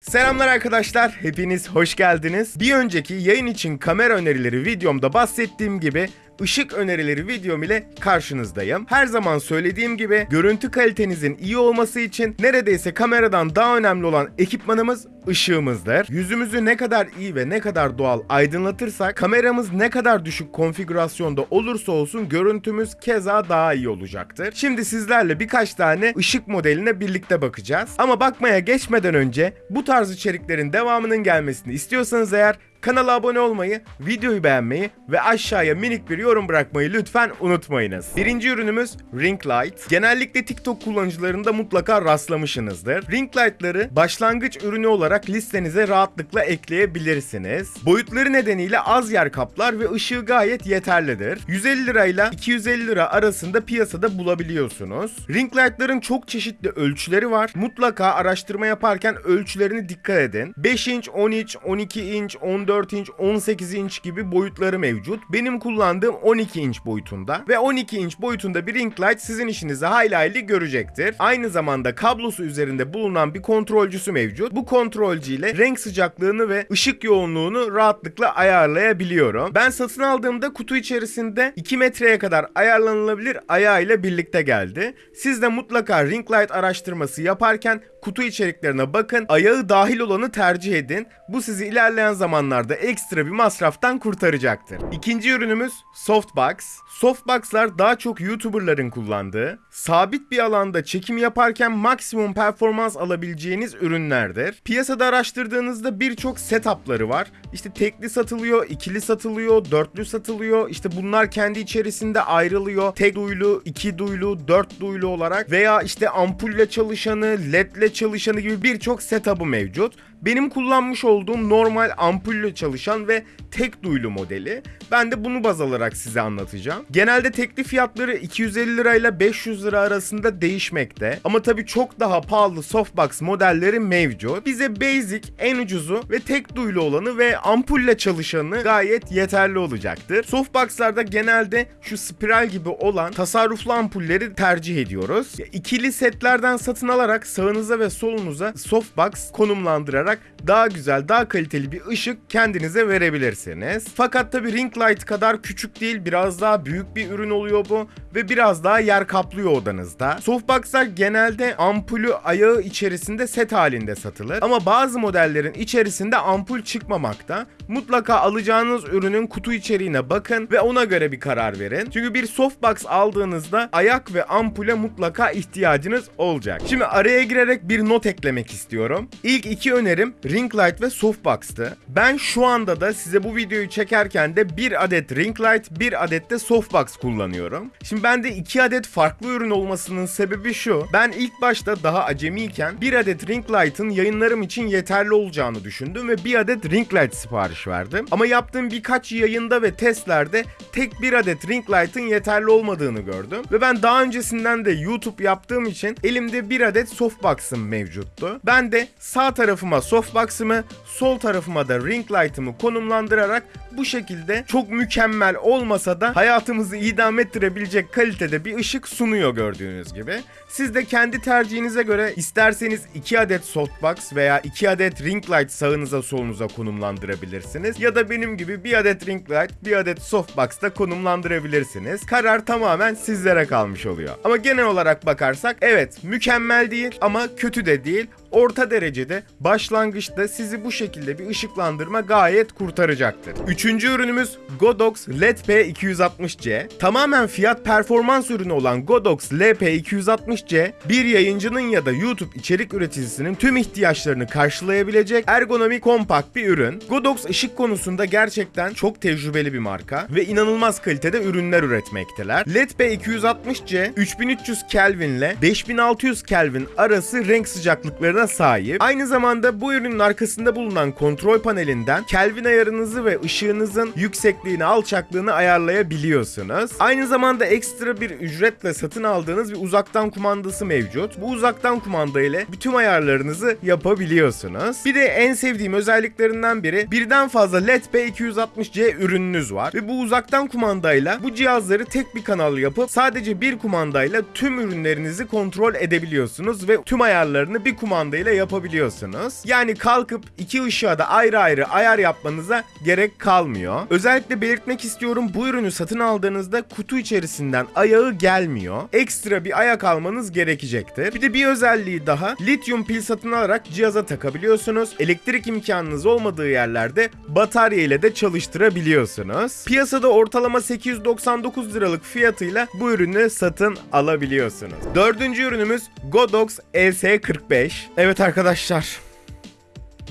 Selamlar arkadaşlar, hepiniz hoş geldiniz. Bir önceki yayın için kamera önerileri videomda bahsettiğim gibi ışık önerileri videom ile karşınızdayım. Her zaman söylediğim gibi görüntü kalitenizin iyi olması için neredeyse kameradan daha önemli olan ekipmanımız ışığımızdır. Yüzümüzü ne kadar iyi ve ne kadar doğal aydınlatırsak kameramız ne kadar düşük konfigürasyonda olursa olsun görüntümüz keza daha iyi olacaktır. Şimdi sizlerle birkaç tane ışık modeline birlikte bakacağız. Ama bakmaya geçmeden önce bu tarz içeriklerin devamının gelmesini istiyorsanız eğer Kanala abone olmayı, videoyu beğenmeyi ve aşağıya minik bir yorum bırakmayı lütfen unutmayınız. Birinci ürünümüz Ring Light. Genellikle TikTok kullanıcılarında mutlaka rastlamışsınızdır. Ring Light'ları başlangıç ürünü olarak listenize rahatlıkla ekleyebilirsiniz. Boyutları nedeniyle az yer kaplar ve ışığı gayet yeterlidir. 150 lirayla 250 lira arasında piyasada bulabiliyorsunuz. Ring Light'ların çok çeşitli ölçüleri var. Mutlaka araştırma yaparken ölçülerine dikkat edin. 5 inç, 10 inç, 12 inç, 14 14 inç, 18 inç gibi boyutları mevcut. Benim kullandığım 12 inç boyutunda ve 12 inç boyutunda bir ring light sizin işinizi hayli hayli görecektir. Aynı zamanda kablosu üzerinde bulunan bir kontrolcüsü mevcut. Bu kontrolcü ile renk sıcaklığını ve ışık yoğunluğunu rahatlıkla ayarlayabiliyorum. Ben satın aldığımda kutu içerisinde 2 metreye kadar ayarlanılabilir ayağıyla birlikte geldi. Siz de mutlaka ring light araştırması yaparken kutu içeriklerine bakın. Ayağı dahil olanı tercih edin. Bu sizi ilerleyen zamanlarda ekstra bir masraftan kurtaracaktır. İkinci ürünümüz Softbox. Softbox'lar daha çok YouTuber'ların kullandığı, sabit bir alanda çekim yaparken maksimum performans alabileceğiniz ürünlerdir. Piyasada araştırdığınızda birçok setup'ları var. İşte tekli satılıyor, ikili satılıyor, dörtlü satılıyor. İşte bunlar kendi içerisinde ayrılıyor. Tek duyulu, iki duyulu, dört duyulu olarak veya işte ampulle çalışanı, ledle çalışanı gibi birçok setup'ı mevcut. Benim kullanmış olduğum normal ampulle çalışan ve tek duyulu modeli. Ben de bunu baz alarak size anlatacağım. Genelde tekli fiyatları 250 lirayla 500 lira arasında değişmekte. Ama tabii çok daha pahalı softbox modelleri mevcut. Bize basic, en ucuzu ve tek duyulu olanı ve ampulle çalışanı gayet yeterli olacaktır. Softbox'larda genelde şu spiral gibi olan tasarruflu ampulleri tercih ediyoruz. İkili setlerden satın alarak sağınıza ve solunuza softbox konumlandırarak daha güzel, daha kaliteli bir ışık kendinize verebilirsiniz. Fakat tabi ring light kadar küçük değil, biraz daha büyük bir ürün oluyor bu ve biraz daha yer kaplıyor odanızda. Softbox'lar genelde ampulü ayağı içerisinde set halinde satılır. Ama bazı modellerin içerisinde ampul çıkmamakta. Mutlaka alacağınız ürünün kutu içeriğine bakın ve ona göre bir karar verin. Çünkü bir softbox aldığınızda ayak ve ampule mutlaka ihtiyacınız olacak. Şimdi araya girerek bir not eklemek istiyorum. İlk iki önerim ring light ve softbox'tı. Ben şu anda da size bu videoyu çekerken de bir adet ring light, bir adet de softbox kullanıyorum. Şimdi bende iki adet farklı ürün olmasının sebebi şu. Ben ilk başta daha acemiyken bir adet ring light'ın yayınlarım için yeterli olacağını düşündüm ve bir adet ring light sipariş verdim. Ama yaptığım birkaç yayında ve testlerde tek bir adet ring light'ın yeterli olmadığını gördüm. Ve ben daha öncesinden de YouTube yaptığım için elimde bir adet softbox'ım mevcuttu. Ben de sağ tarafıma softbox'ımı, sol tarafıma da ring light'ımı konumlandırarak bu şekilde çok mükemmel olmasa da hayatımızı idam ettirebilecek kalitede bir ışık sunuyor gördüğünüz gibi. Siz de kendi tercihinize göre isterseniz 2 adet softbox veya 2 adet ring light sağınıza solunuza konumlandırabilirsiniz. Ya da benim gibi bir adet ring light, bir adet softbox da konumlandırabilirsiniz. Karar tamamen sizlere kalmış oluyor. Ama genel olarak bakarsak evet mükemmel değil ama kötü de değil orta derecede başlangıçta sizi bu şekilde bir ışıklandırma gayet kurtaracaktır. Üçüncü ürünümüz Godox LP260C. Tamamen fiyat performans ürünü olan Godox LP260C bir yayıncının ya da YouTube içerik üreticisinin tüm ihtiyaçlarını karşılayabilecek ergonomik kompakt bir ürün. Godox ışık konusunda gerçekten çok tecrübeli bir marka ve inanılmaz kalitede ürünler üretmekteler. LP260C 3300 Kelvin ile 5600 Kelvin arası renk sıcaklıklarına sahip. Aynı zamanda bu ürünün arkasında bulunan kontrol panelinden Kelvin ayarınızı ve ışığınızın yüksekliğini, alçaklığını ayarlayabiliyorsunuz. Aynı zamanda ekstra bir ücretle satın aldığınız bir uzaktan kumandası mevcut. Bu uzaktan kumanda ile bütün ayarlarınızı yapabiliyorsunuz. Bir de en sevdiğim özelliklerinden biri birden fazla LED P260C ürününüz var ve bu uzaktan kumandayla bu cihazları tek bir kanal yapıp sadece bir kumandayla tüm ürünlerinizi kontrol edebiliyorsunuz ve tüm ayarlarını bir kumanda kumandayla yapabiliyorsunuz. Yani kalkıp iki ışığa da ayrı ayrı ayar yapmanıza gerek kalmıyor. Özellikle belirtmek istiyorum bu ürünü satın aldığınızda kutu içerisinden ayağı gelmiyor. Ekstra bir ayak almanız gerekecektir. Bir de bir özelliği daha. Lityum pil satın alarak cihaza takabiliyorsunuz. Elektrik imkanınız olmadığı yerlerde batarya ile de çalıştırabiliyorsunuz. Piyasada ortalama 899 liralık fiyatıyla bu ürünü satın alabiliyorsunuz. Dördüncü ürünümüz Godox ES45. Evet arkadaşlar.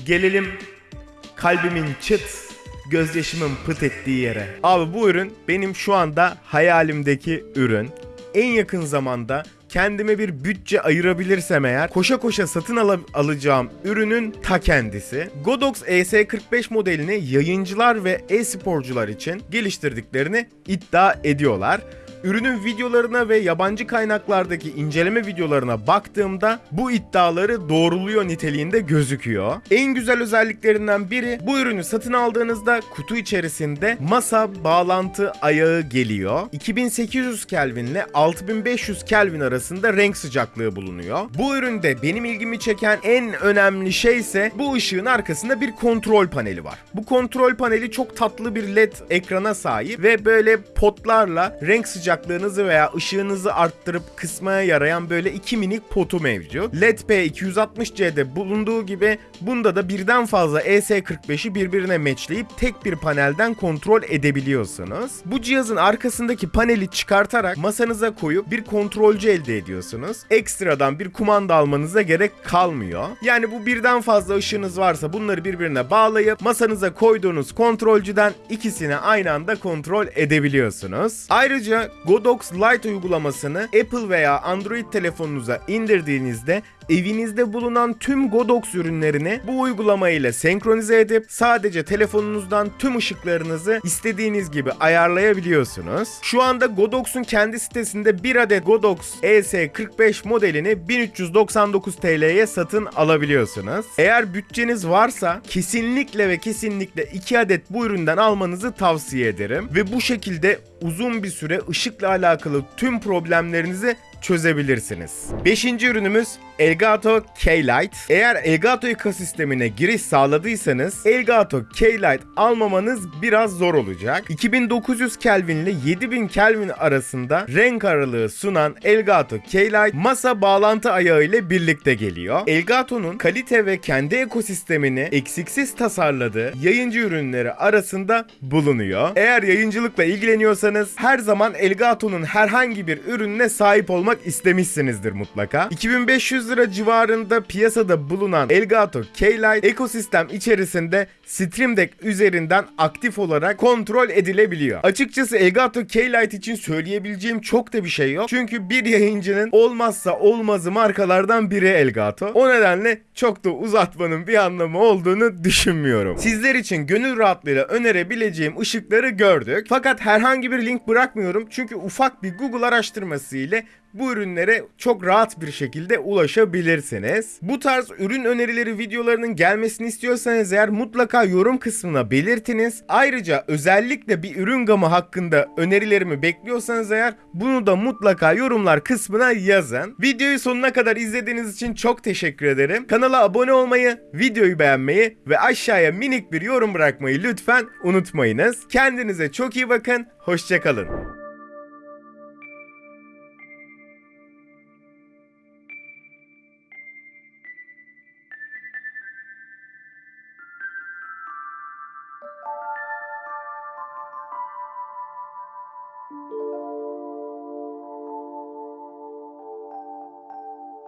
Gelelim kalbimin çıt, gözyaşımın pıt ettiği yere. Abi bu ürün benim şu anda hayalimdeki ürün. En yakın zamanda kendime bir bütçe ayırabilirsem eğer koşa koşa satın al- alacağım ürünün ta kendisi. Godox ES45 modelini yayıncılar ve e-sporcular için geliştirdiklerini iddia ediyorlar. Ürünün videolarına ve yabancı kaynaklardaki inceleme videolarına baktığımda bu iddiaları doğruluyor niteliğinde gözüküyor. En güzel özelliklerinden biri bu ürünü satın aldığınızda kutu içerisinde masa bağlantı ayağı geliyor. 2800 Kelvin ile 6500 Kelvin arasında renk sıcaklığı bulunuyor. Bu üründe benim ilgimi çeken en önemli şey ise bu ışığın arkasında bir kontrol paneli var. Bu kontrol paneli çok tatlı bir led ekrana sahip ve böyle potlarla renk sıcaklığınızı veya ışığınızı arttırıp kısmaya yarayan böyle iki minik potu mevcut. LED P260C'de bulunduğu gibi bunda da birden fazla ES45'i birbirine matchleyip tek bir panelden kontrol edebiliyorsunuz. Bu cihazın arkasındaki paneli çıkartarak masanıza koyup bir kontrolcü elde ediyorsunuz. Ekstradan bir kumanda almanıza gerek kalmıyor. Yani bu birden fazla ışığınız varsa bunları birbirine bağlayıp masanıza koyduğunuz kontrolcüden ikisini aynı anda kontrol edebiliyorsunuz. Ayrıca Godox Lite uygulamasını Apple veya Android telefonunuza indirdiğinizde evinizde bulunan tüm Godox ürünlerini bu uygulama ile senkronize edip sadece telefonunuzdan tüm ışıklarınızı istediğiniz gibi ayarlayabiliyorsunuz. Şu anda Godox'un kendi sitesinde bir adet Godox ES45 modelini 1399 TL'ye satın alabiliyorsunuz. Eğer bütçeniz varsa kesinlikle ve kesinlikle 2 adet bu üründen almanızı tavsiye ederim ve bu şekilde uzun bir süre ışıkla alakalı tüm problemlerinizi çözebilirsiniz. Beşinci ürünümüz Elgato K-Lite. Eğer Elgato ekosistemine giriş sağladıysanız Elgato K-Lite almamanız biraz zor olacak. 2900 Kelvin ile 7000 Kelvin arasında renk aralığı sunan Elgato K-Lite masa bağlantı ayağı ile birlikte geliyor. Elgato'nun kalite ve kendi ekosistemini eksiksiz tasarladığı yayıncı ürünleri arasında bulunuyor. Eğer yayıncılıkla ilgileniyorsanız her zaman Elgato'nun herhangi bir ürününe sahip olmak istemişsinizdir mutlaka. 2500 lira civarında piyasada bulunan Elgato K-Lite ekosistem içerisinde Stream Deck üzerinden aktif olarak kontrol edilebiliyor. Açıkçası Elgato K-Lite için söyleyebileceğim çok da bir şey yok. Çünkü bir yayıncının olmazsa olmazı markalardan biri Elgato. O nedenle çok da uzatmanın bir anlamı olduğunu düşünmüyorum. Sizler için gönül rahatlığıyla önerebileceğim ışıkları gördük. Fakat herhangi bir link bırakmıyorum çünkü ufak bir Google araştırması ile bu ürünlere çok rahat bir şekilde ulaşabilirsiniz. Bu tarz ürün önerileri videolarının gelmesini istiyorsanız eğer mutlaka yorum kısmına belirtiniz. Ayrıca özellikle bir ürün gamı hakkında önerilerimi bekliyorsanız eğer bunu da mutlaka yorumlar kısmına yazın. Videoyu sonuna kadar izlediğiniz için çok teşekkür ederim. Kanala abone olmayı, videoyu beğenmeyi ve aşağıya minik bir yorum bırakmayı lütfen unutmayınız. Kendinize çok iyi bakın, hoşçakalın.